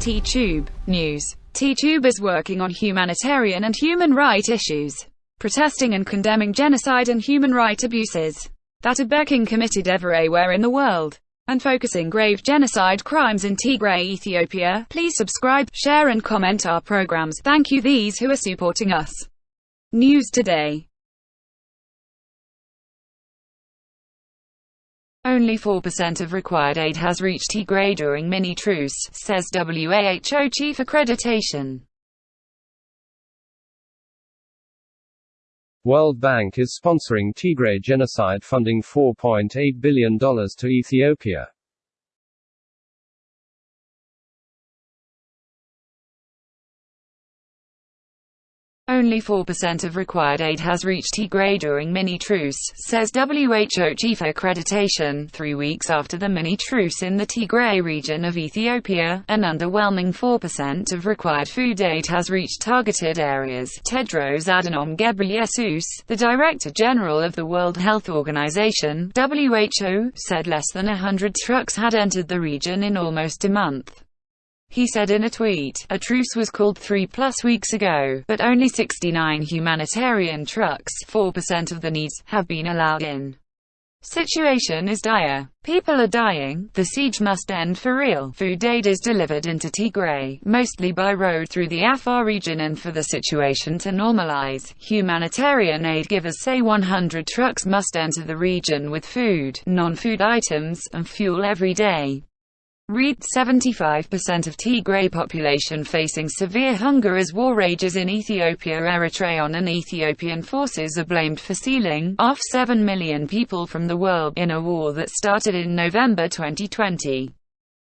T-Tube News. T-Tube is working on humanitarian and human right issues, protesting and condemning genocide and human right abuses that are being committed everywhere in the world, and focusing grave genocide crimes in Tigray, Ethiopia. Please subscribe, share and comment our programs. Thank you these who are supporting us. News Today Only 4% of required aid has reached Tigray during mini-truce, says WHO chief accreditation. World Bank is sponsoring Tigray genocide funding $4.8 billion to Ethiopia. Only 4% of required aid has reached Tigray during mini-truce, says WHO chief accreditation, three weeks after the mini-truce in the Tigray region of Ethiopia, an underwhelming 4% of required food aid has reached targeted areas. Tedros Adhanom Ghebreyesus, the Director General of the World Health Organization WHO, said less than hundred trucks had entered the region in almost a month. He said in a tweet, a truce was called three plus weeks ago, but only 69 humanitarian trucks, 4% of the needs, have been allowed in. Situation is dire. People are dying. The siege must end for real. Food aid is delivered into Tigray, mostly by road through the Afar region and for the situation to normalize, humanitarian aid givers say 100 trucks must enter the region with food, non-food items, and fuel every day. Read 75% of Tigray population facing severe hunger as war rages in Ethiopia Eritrean and Ethiopian forces are blamed for sealing off 7 million people from the world in a war that started in November 2020.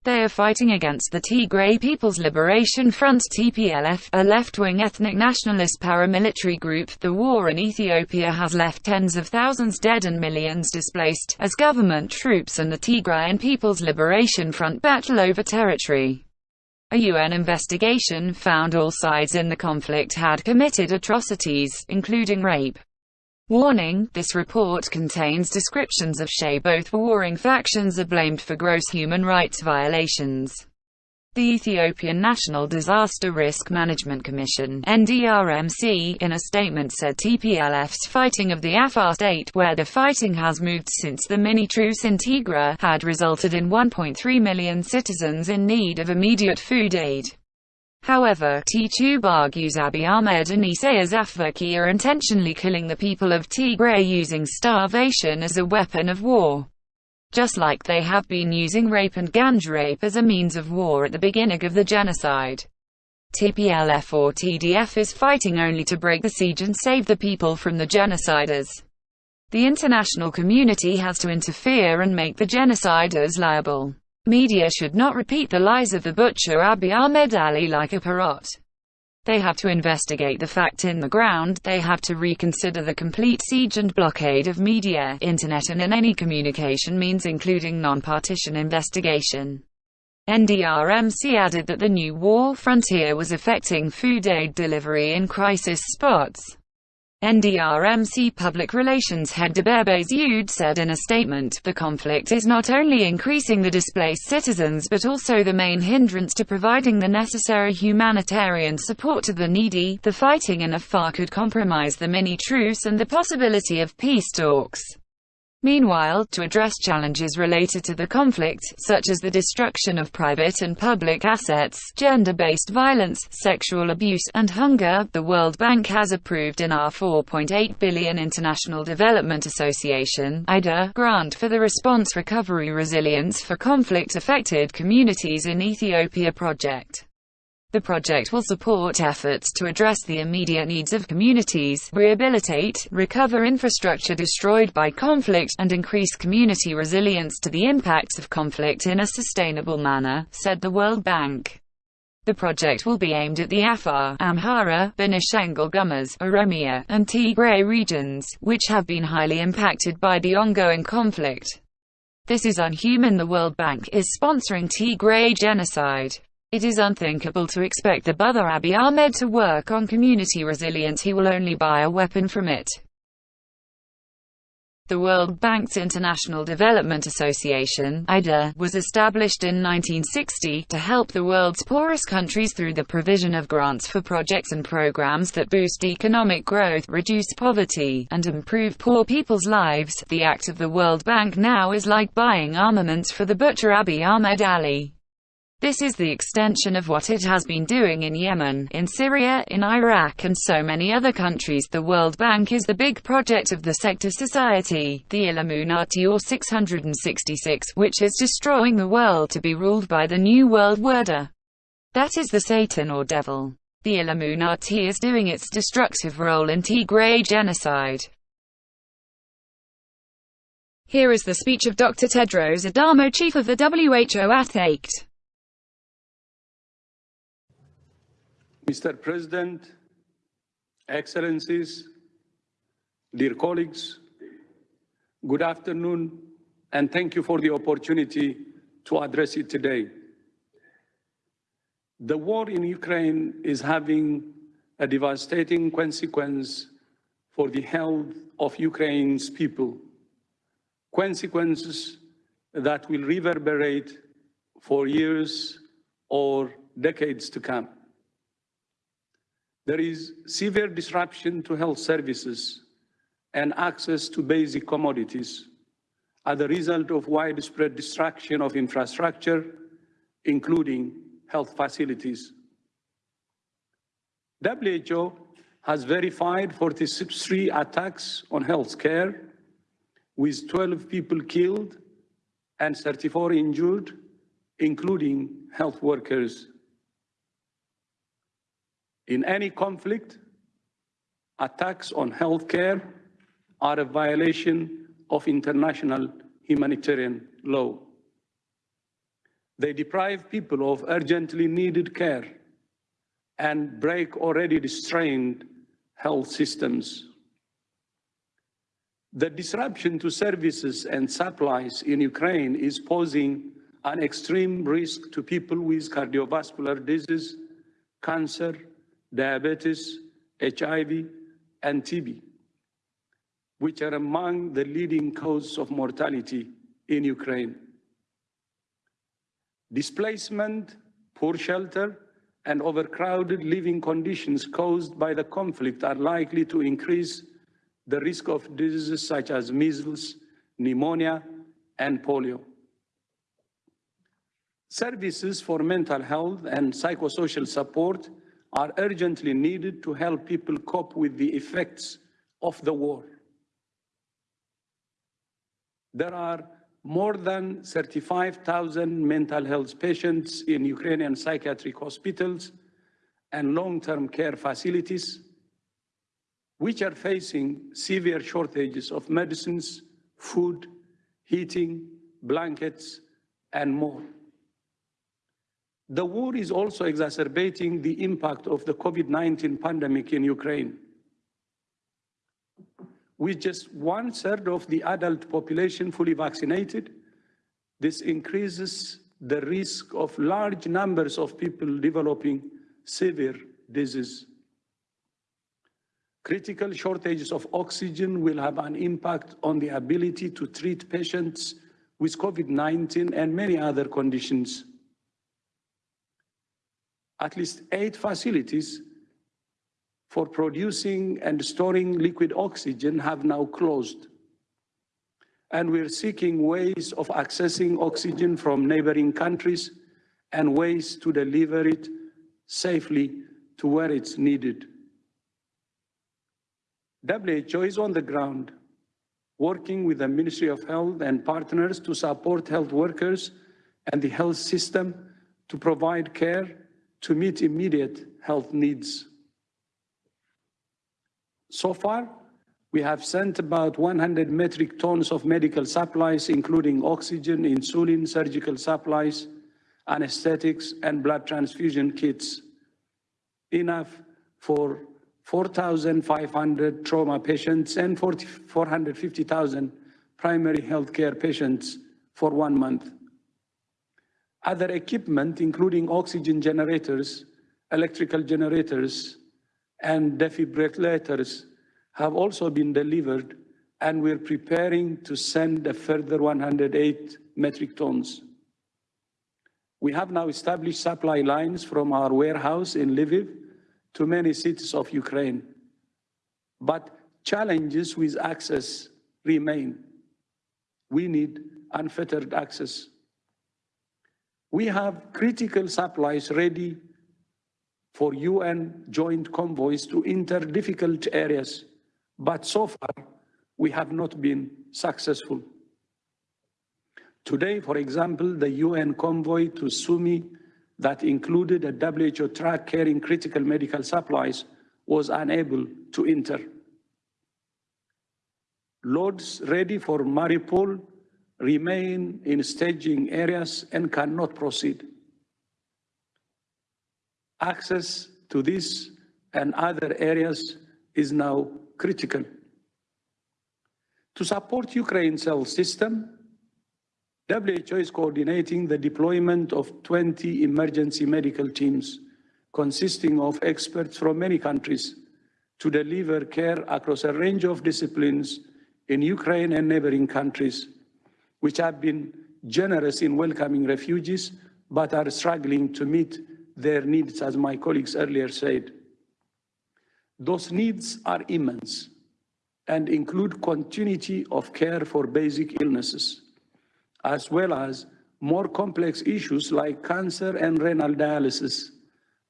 They are fighting against the Tigray People's Liberation Front TPLF, a left-wing ethnic nationalist paramilitary group. The war in Ethiopia has left tens of thousands dead and millions displaced, as government troops and the Tigrayan People's Liberation Front battle over territory. A UN investigation found all sides in the conflict had committed atrocities, including rape, Warning, this report contains descriptions of Shea both warring factions are blamed for gross human rights violations. The Ethiopian National Disaster Risk Management Commission NDRMC, in a statement said TPLF's fighting of the Afar state, where the fighting has moved since the mini-truce in Tigray, had resulted in 1.3 million citizens in need of immediate food aid. However, T-Tube argues Abiy Ahmed and Isaias Afwerki are intentionally killing the people of Tigray using starvation as a weapon of war. Just like they have been using rape and gang rape as a means of war at the beginning of the genocide. TPLF or TDF is fighting only to break the siege and save the people from the genociders. The international community has to interfere and make the genociders liable. Media should not repeat the lies of the butcher Abiy Ahmed Ali like a parrot. They have to investigate the fact in the ground, they have to reconsider the complete siege and blockade of media, internet and in any communication means including non-partisan investigation. NDRMC added that the new war frontier was affecting food aid delivery in crisis spots. NDRMC Public Relations head Debebe Zewde said in a statement, the conflict is not only increasing the displaced citizens but also the main hindrance to providing the necessary humanitarian support to the needy. The fighting in Afar could compromise the mini-truce and the possibility of peace talks. Meanwhile, to address challenges related to the conflict, such as the destruction of private and public assets, gender-based violence, sexual abuse, and hunger, the World Bank has approved an R4.8 billion International Development Association IDA, grant for the Response Recovery Resilience for Conflict-Affected Communities in Ethiopia project. The project will support efforts to address the immediate needs of communities, rehabilitate, recover infrastructure destroyed by conflict, and increase community resilience to the impacts of conflict in a sustainable manner, said the World Bank. The project will be aimed at the Afar, Amhara, Benishangul Gumuz, Oromia, and Tigray regions, which have been highly impacted by the ongoing conflict. This is unhuman The World Bank is sponsoring Tigray genocide. It is unthinkable to expect the brother Abiy Ahmed to work on community resilience he will only buy a weapon from it. The World Bank's International Development Association (IDA) was established in 1960 to help the world's poorest countries through the provision of grants for projects and programs that boost economic growth, reduce poverty, and improve poor people's lives. The act of the World Bank now is like buying armaments for the butcher Abiy Ahmed Ali. This is the extension of what it has been doing in Yemen, in Syria, in Iraq and so many other countries. The World Bank is the big project of the sector society, the Illuminati or 666, which is destroying the world to be ruled by the New World Order. That is the Satan or devil. The Illuminati is doing its destructive role in Tigray genocide. Here is the speech of Dr. Tedros Adhanom, chief of the WHO at 8. Mr. President, Excellencies, dear colleagues, good afternoon, and thank you for the opportunity to address it today. The war in Ukraine is having a devastating consequence for the health of Ukraine's people, consequences that will reverberate for years or decades to come. There is severe disruption to health services and access to basic commodities as a result of widespread destruction of infrastructure, including health facilities. WHO has verified 43 attacks on health care, with 12 people killed and 34 injured, including health workers in any conflict, attacks on healthcare are a violation of international humanitarian law. They deprive people of urgently needed care and break already strained health systems. The disruption to services and supplies in Ukraine is posing an extreme risk to people with cardiovascular disease, cancer, diabetes, HIV, and TB, which are among the leading causes of mortality in Ukraine. Displacement, poor shelter, and overcrowded living conditions caused by the conflict are likely to increase the risk of diseases such as measles, pneumonia, and polio. Services for mental health and psychosocial support are urgently needed to help people cope with the effects of the war. There are more than 35,000 mental health patients in Ukrainian psychiatric hospitals and long-term care facilities, which are facing severe shortages of medicines, food, heating, blankets, and more. The war is also exacerbating the impact of the COVID-19 pandemic in Ukraine. With just one third of the adult population fully vaccinated, this increases the risk of large numbers of people developing severe disease. Critical shortages of oxygen will have an impact on the ability to treat patients with COVID-19 and many other conditions at least eight facilities for producing and storing liquid oxygen have now closed. And we're seeking ways of accessing oxygen from neighboring countries and ways to deliver it safely to where it's needed. WHO is on the ground, working with the Ministry of Health and partners to support health workers and the health system to provide care to meet immediate health needs. So far, we have sent about 100 metric tons of medical supplies, including oxygen, insulin, surgical supplies, anesthetics, and blood transfusion kits, enough for 4,500 trauma patients and 450,000 primary healthcare patients for one month. Other equipment, including oxygen generators, electrical generators, and defibrillators have also been delivered and we're preparing to send a further 108 metric tons. We have now established supply lines from our warehouse in Lviv to many cities of Ukraine. But challenges with access remain. We need unfettered access. We have critical supplies ready for UN joint convoys to enter difficult areas, but so far we have not been successful. Today, for example, the UN convoy to Sumy that included a WHO truck carrying critical medical supplies was unable to enter. Loads ready for Mariupol remain in staging areas and cannot proceed. Access to this and other areas is now critical. To support Ukraine's health system, WHO is coordinating the deployment of 20 emergency medical teams consisting of experts from many countries to deliver care across a range of disciplines in Ukraine and neighboring countries, which have been generous in welcoming refugees but are struggling to meet their needs, as my colleagues earlier said. Those needs are immense and include continuity of care for basic illnesses, as well as more complex issues like cancer and renal dialysis,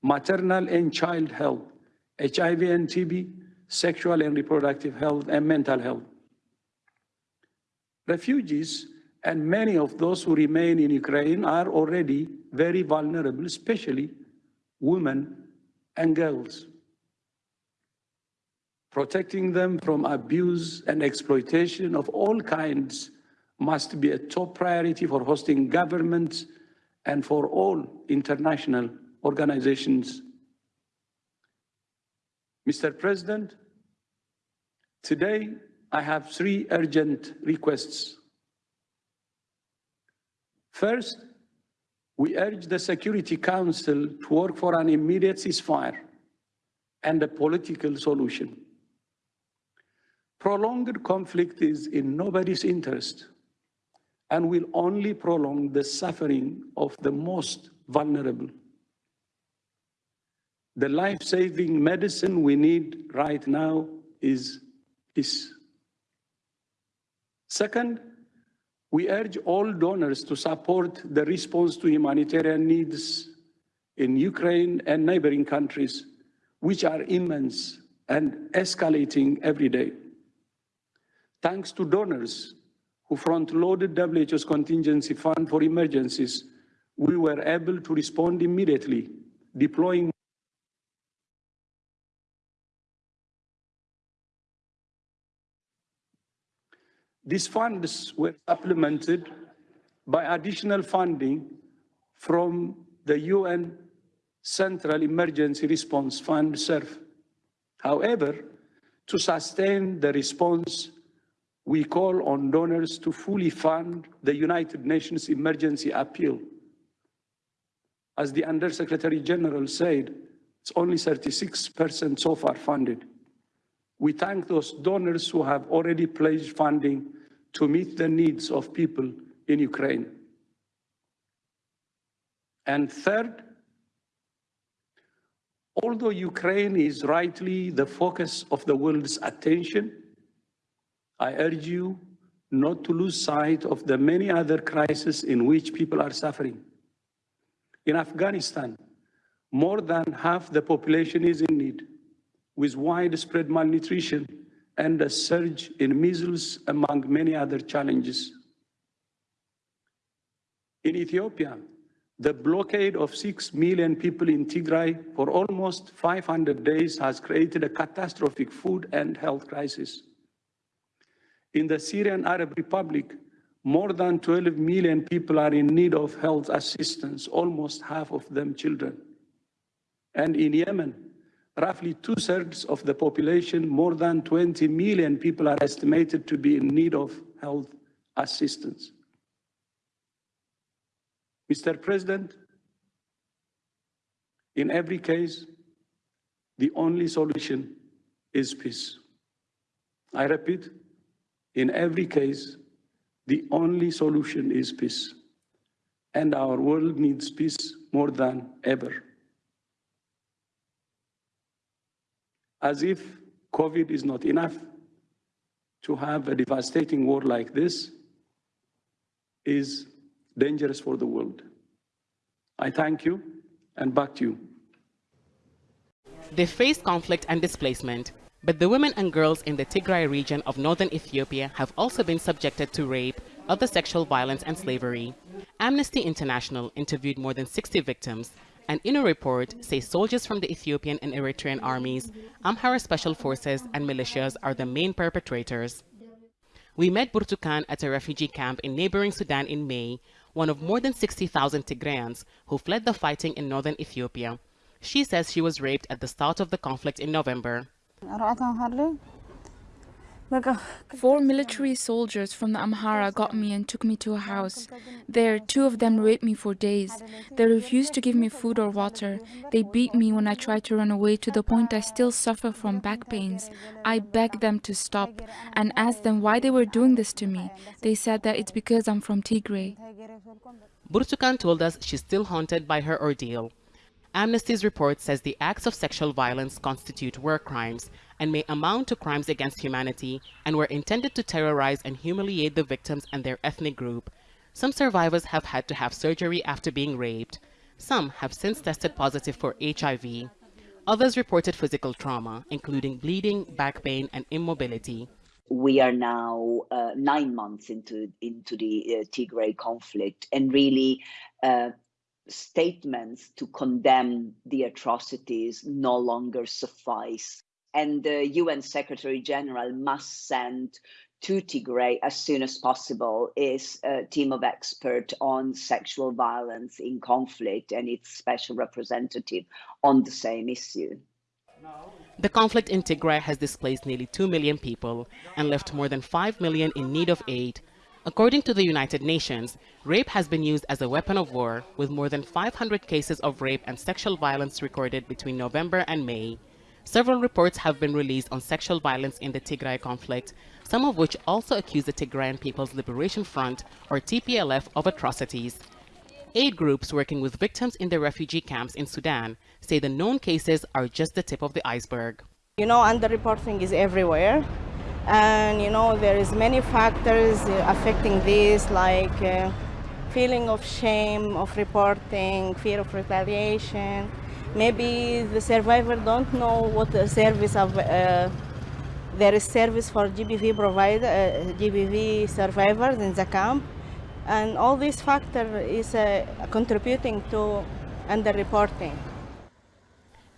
maternal and child health, HIV and TB, sexual and reproductive health, and mental health. Refugees and many of those who remain in Ukraine are already very vulnerable, especially women and girls. Protecting them from abuse and exploitation of all kinds must be a top priority for hosting governments and for all international organizations. Mr. President, today I have three urgent requests. First, we urge the Security Council to work for an immediate ceasefire and a political solution. Prolonged conflict is in nobody's interest and will only prolong the suffering of the most vulnerable. The life-saving medicine we need right now is peace. Second, we urge all donors to support the response to humanitarian needs in Ukraine and neighboring countries, which are immense and escalating every day. Thanks to donors who front-loaded WHO's contingency fund for emergencies, we were able to respond immediately, deploying These funds were supplemented by additional funding from the UN Central Emergency Response Fund. However, to sustain the response, we call on donors to fully fund the United Nations Emergency Appeal. As the Undersecretary General said, it's only 36% so far funded. We thank those donors who have already pledged funding to meet the needs of people in Ukraine. And third, although Ukraine is rightly the focus of the world's attention, I urge you not to lose sight of the many other crises in which people are suffering. In Afghanistan, more than half the population is in need, with widespread malnutrition and a surge in measles, among many other challenges. In Ethiopia, the blockade of 6 million people in Tigray for almost 500 days has created a catastrophic food and health crisis. In the Syrian Arab Republic, more than 12 million people are in need of health assistance, almost half of them children. And in Yemen, roughly two-thirds of the population, more than 20 million people are estimated to be in need of health assistance. Mr. President, in every case, the only solution is peace. I repeat, In every case, the only solution is peace. And our world needs peace more than ever. As if COVID is not enough to have a devastating war like this is dangerous for the world. I thank you and back to you. They faced conflict and displacement, but the women and girls in the Tigray region of northern Ethiopia have also been subjected to rape, other sexual violence and slavery. Amnesty International interviewed more than 60 victims and in a report say soldiers from the Ethiopian and Eritrean armies, Amhara Special Forces and militias are the main perpetrators. We met Burtukan at a refugee camp in neighboring Sudan in May, one of more than 60,000 Tigrayans who fled the fighting in northern Ethiopia. She says she was raped at the start of the conflict in November. Uh, Four military soldiers from the Amhara got me and took me to a house. There, two of them raped me for days. They refused to give me food or water. They beat me when I tried to run away to the point I still suffer from back pains. I begged them to stop and asked them why they were doing this to me. They said that it's because I'm from Tigray. Burtukan told us she's still haunted by her ordeal. Amnesty's report says the acts of sexual violence constitute war crimes and may amount to crimes against humanity and were intended to terrorize and humiliate the victims and their ethnic group. Some survivors have had to have surgery after being raped. Some have since tested positive for HIV. Others reported physical trauma, including bleeding, back pain, and immobility. We are now uh, nine months into into the uh, Tigray conflict, and really uh, statements to condemn the atrocities no longer suffice. And the UN Secretary General must send to Tigray as soon as possible is a team of experts on sexual violence in conflict and its special representative on the same issue. The conflict in Tigray has displaced nearly 2 million people and left more than 5 million in need of aid According to the United Nations, rape has been used as a weapon of war, with more than 500 cases of rape and sexual violence recorded between November and May. Several reports have been released on sexual violence in the Tigray conflict, some of which also accuse the Tigrayan People's Liberation Front, or TPLF, of atrocities. Aid groups working with victims in the refugee camps in Sudan say the known cases are just the tip of the iceberg. You know, underreporting is everywhere and you know there is many factors affecting this like uh, feeling of shame of reporting fear of retaliation maybe the survivor don't know what the service of uh, there is service for GBV provider uh, GBV survivors in the camp and all these factors is uh, contributing to underreporting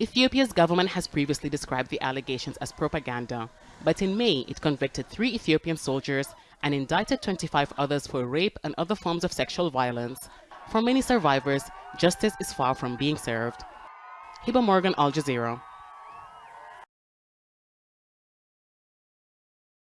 Ethiopia's government has previously described the allegations as propaganda, but in May it convicted three Ethiopian soldiers and indicted 25 others for rape and other forms of sexual violence. For many survivors, justice is far from being served. Hiba Morgan, Al Jazeera.